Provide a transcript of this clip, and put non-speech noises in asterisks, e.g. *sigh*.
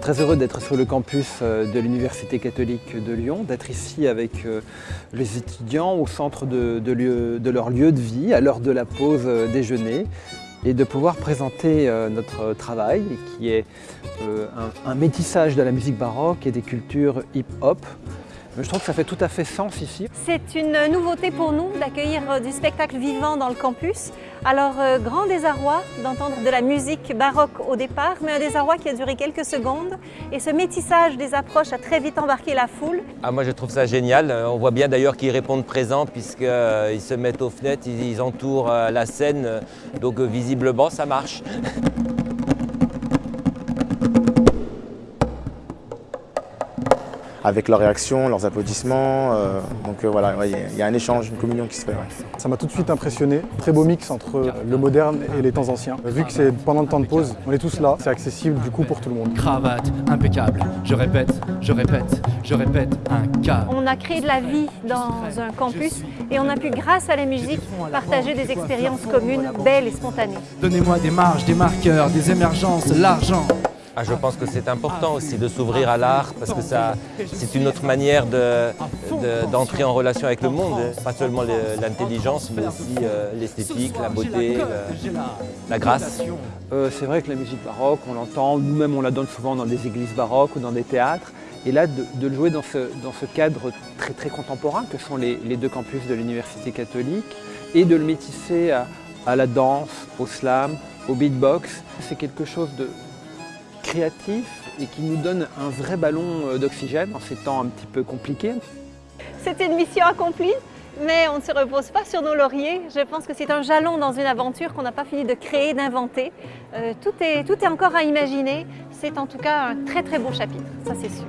très heureux d'être sur le campus euh, de l'Université catholique de Lyon, d'être ici avec euh, les étudiants au centre de, leur lieu de vie, à l'heure de la pause euh, déjeuner, et de pouvoir présenter notre travail qui est un métissage de la musique baroque et des cultures hip-hop je trouve que ça fait tout à fait sens ici. C'est une nouveauté pour nous d'accueillir euh, du spectacle vivant dans le campus. Alors, euh, grand désarroi d'entendre de la musique baroque au départ, mais un désarroi qui a duré quelques secondes. Et ce métissage des approches a très vite embarqué la foule. Ah, moi, je trouve ça génial. On voit bien d'ailleurs qu'ils répondent présents puisqu'ils euh, se mettent aux fenêtres, ils entourent la scène. Donc, visiblement, ça marche. *laughs* avec leurs réactions, leurs applaudissements. Euh, donc euh, voilà, il y, a un échange, une communion qui se fait. Ça m'a tout de suite impressionné. Très beau mix entre le moderne et les temps anciens. Vu que c'est pendant le temps de pause, on est tous là, c'est accessible du coup pour tout le monde. Cravate impeccable, je répète, je répète, je répète, un cas. On a créé de la vie dans un campus et on a pu, grâce à la musique, partager des expériences communes belles et spontanées. Donnez-moi des marges, des marqueurs, des émergences, l'argent. Ah, je pense que c'est important aussi de s'ouvrir à l'art parce que c'est une autre manière d'entrer en relation avec le monde. Pas seulement l'intelligence, mais aussi euh, l'esthétique, la beauté, la grâce. Euh, c'est vrai que la musique baroque, on l'entend, nous-mêmes on la donne souvent dans des églises baroques ou dans des théâtres. Et là, de, le jouer dans ce, dans ce, cadre très, très contemporain que sont les, deux campus de l'Université catholique et de le métisser à, à la danse, au slam, au beatbox, c'est quelque chose de, créatif et qui nous donne un vrai ballon euh, d'oxygène en ces temps un petit peu compliqués. C'était une mission accomplie, mais on ne se repose pas sur nos lauriers. Je pense que c'est un jalon dans une aventure qu'on n'a pas fini de créer, d'inventer. Euh, tout, est, tout est encore à imaginer. C'est en tout cas un très très beau chapitre, ça c'est sûr.